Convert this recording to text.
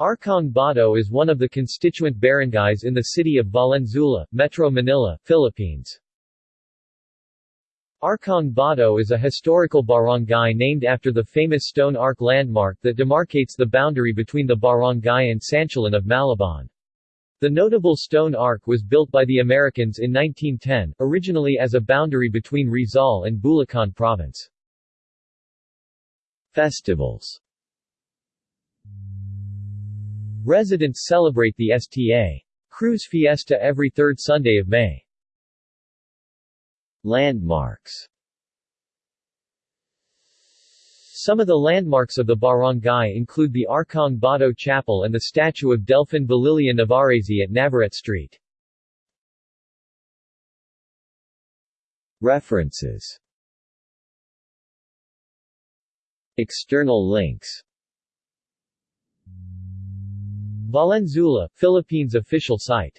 Arkong Bato is one of the constituent barangays in the city of Valenzuela, Metro Manila, Philippines. Arkong Bato is a historical barangay named after the famous Stone Arc landmark that demarcates the boundary between the barangay and Santulan of Malabon. The notable stone arc was built by the Americans in 1910, originally as a boundary between Rizal and Bulacan province. Festivals Residents celebrate the Sta. Cruz Fiesta every third Sunday of May. Landmarks Some of the landmarks of the barangay include the Arkong Bato Chapel and the statue of Delfin Balilian of Arasi at Navarrete Street. References External links Valenzuela, Philippines official site